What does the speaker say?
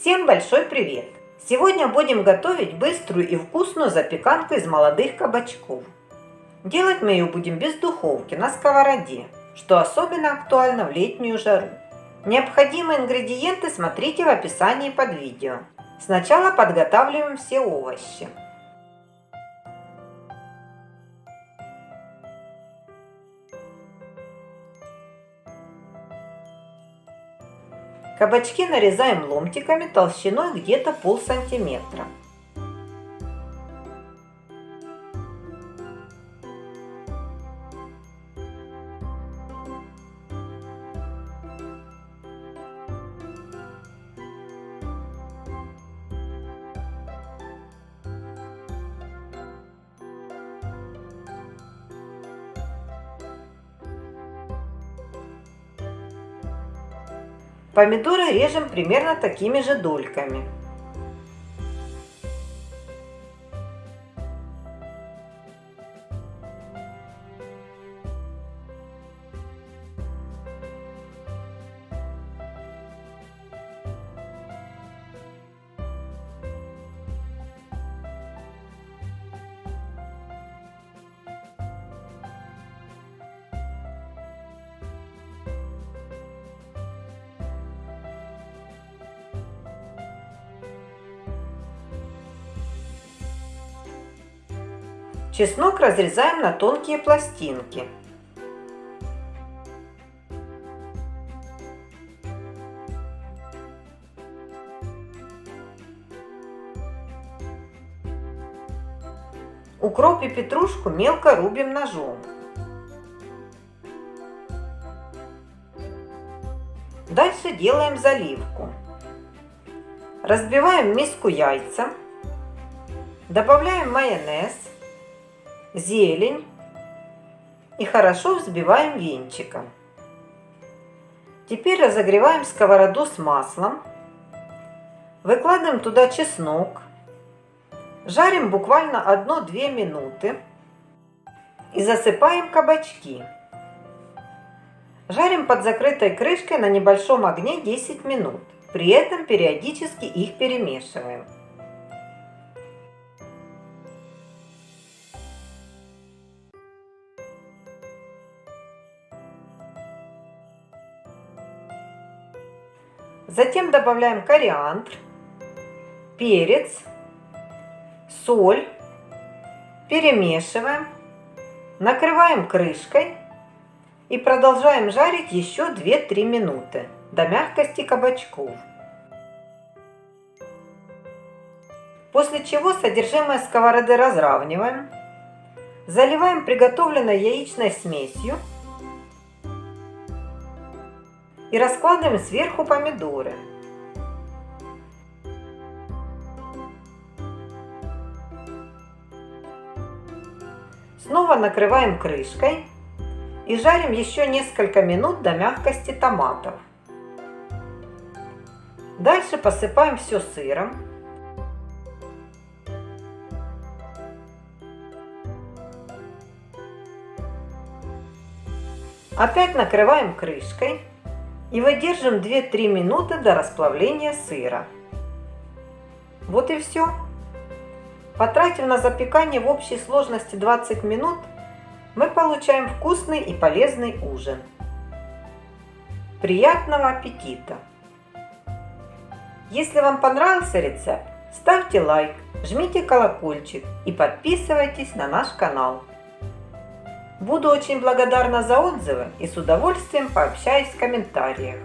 Всем большой привет! Сегодня будем готовить быструю и вкусную запеканку из молодых кабачков. Делать мы ее будем без духовки, на сковороде, что особенно актуально в летнюю жару. Необходимые ингредиенты смотрите в описании под видео. Сначала подготавливаем все овощи. Кабачки нарезаем ломтиками толщиной где-то пол сантиметра. Помидоры режем примерно такими же дольками. Чеснок разрезаем на тонкие пластинки. Укроп и петрушку мелко рубим ножом. Дальше делаем заливку. Разбиваем миску яйца. Добавляем майонез зелень и хорошо взбиваем венчиком. Теперь разогреваем сковороду с маслом. Выкладываем туда чеснок. Жарим буквально 1-2 минуты. И засыпаем кабачки. Жарим под закрытой крышкой на небольшом огне 10 минут. При этом периодически их перемешиваем. Затем добавляем кориандр, перец, соль, перемешиваем, накрываем крышкой и продолжаем жарить еще 2-3 минуты до мягкости кабачков. После чего содержимое сковороды разравниваем, заливаем приготовленной яичной смесью и раскладываем сверху помидоры. Снова накрываем крышкой и жарим еще несколько минут до мягкости томатов. Дальше посыпаем все сыром. Опять накрываем крышкой и выдержим 2-3 минуты до расплавления сыра. Вот и все. Потратив на запекание в общей сложности 20 минут, мы получаем вкусный и полезный ужин. Приятного аппетита! Если вам понравился рецепт, ставьте лайк, жмите колокольчик и подписывайтесь на наш канал. Буду очень благодарна за отзывы и с удовольствием пообщаюсь в комментариях.